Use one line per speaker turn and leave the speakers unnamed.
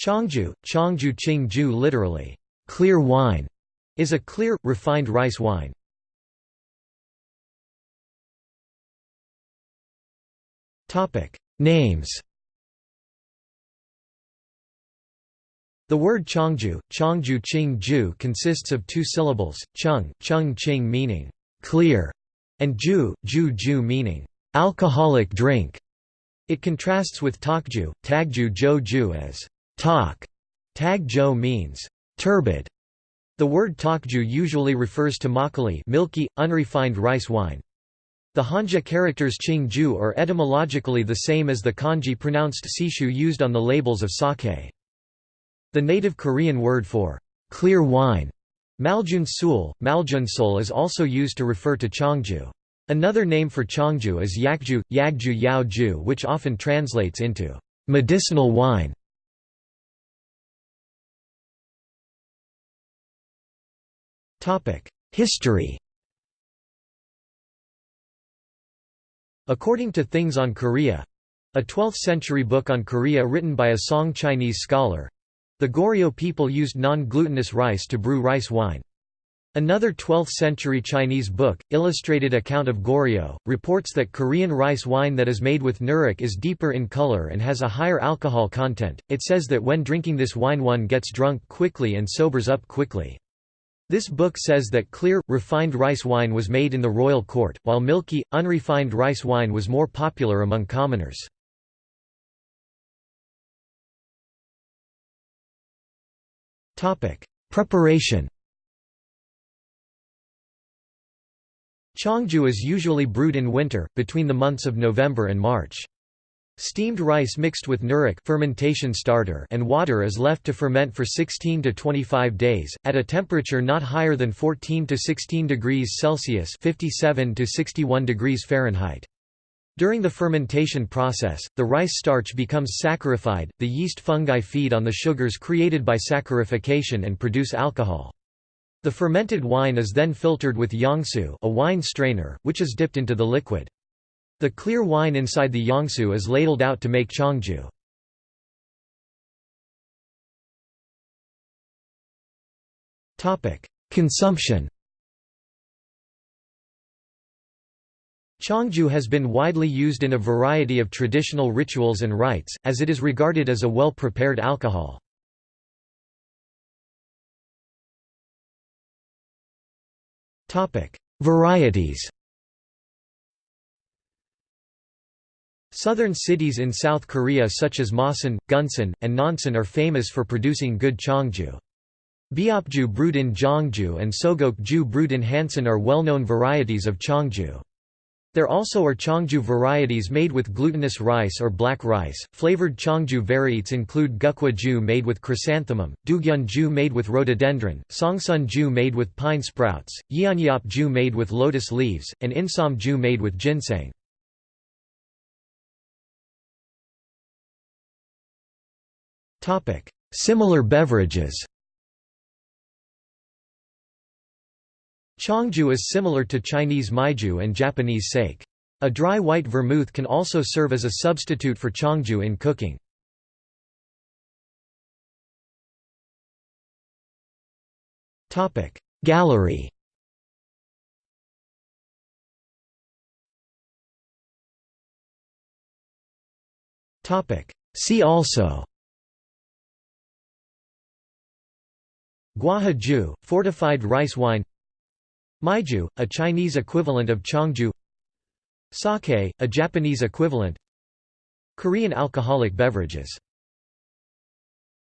Chongju, Chongju Qingju literally, clear wine, is a clear, refined rice wine. Names The word Chongju, Chongju Qingju consists of two syllables, chung, chung qing meaning clear, and ju, ju ju meaning alcoholic drink. It contrasts with Tokju, Tagju Joju as tok. Tag jo means turbid. The word Tokju usually refers to makgeolli milky, unrefined rice wine. The Hanja characters Qingju are etymologically the same as the kanji pronounced sishu used on the labels of sake. The native Korean word for clear wine, Maljunsul, Maljunsul is also used to refer to Chongju. Another name for Chongju is Yakju, Yagju Yaoju which often translates into medicinal wine. History According to Things on Korea a 12th-century book on Korea written by a Song Chinese scholar the Goryeo people used non-glutinous rice to brew rice wine. Another 12th-century Chinese book, Illustrated Account of Goryeo, reports that Korean rice wine that is made with nuruk is deeper in color and has a higher alcohol content. It says that when drinking this wine one gets drunk quickly and sobers up quickly. This book says that clear, refined rice wine was made in the royal court, while milky, unrefined rice wine was more popular among commoners. Preparation Chongju is usually brewed in winter, between the months of November and March. Steamed rice mixed with nuruk fermentation starter and water is left to ferment for 16 to 25 days, at a temperature not higher than 14 to 16 degrees Celsius 57 to 61 degrees Fahrenheit. During the fermentation process, the rice starch becomes saccharified, the yeast fungi feed on the sugars created by saccharification and produce alcohol. The fermented wine is then filtered with yangsu a wine strainer, which is dipped into the liquid. The clear wine inside the yangsu is ladled out to make chongju. Consumption Chongju has been widely used in a variety of traditional rituals and rites, as it is regarded as a well-prepared alcohol. Varieties Southern cities in South Korea such as Masan, Gunsan, and Nonsan are famous for producing good chongju. Biopju brewed in Jongju and Sogokju brewed in Hansan are well-known varieties of chongju. There also are Chongju varieties made with glutinous rice or black rice. Flavored Chongju varieties include Gukwa Ju made with chrysanthemum, Dugyun Ju made with rhododendron, Songsun Ju made with pine sprouts, Yeonyop made with lotus leaves, and Insom made with ginseng. Similar beverages. Chongju is similar to Chinese maiju and Japanese sake. A dry white vermouth can also serve as a substitute for chongju in cooking. Gallery. See also Guaha fortified rice wine. Maiju, a Chinese equivalent of Chongju Sake, a Japanese equivalent. Korean alcoholic beverages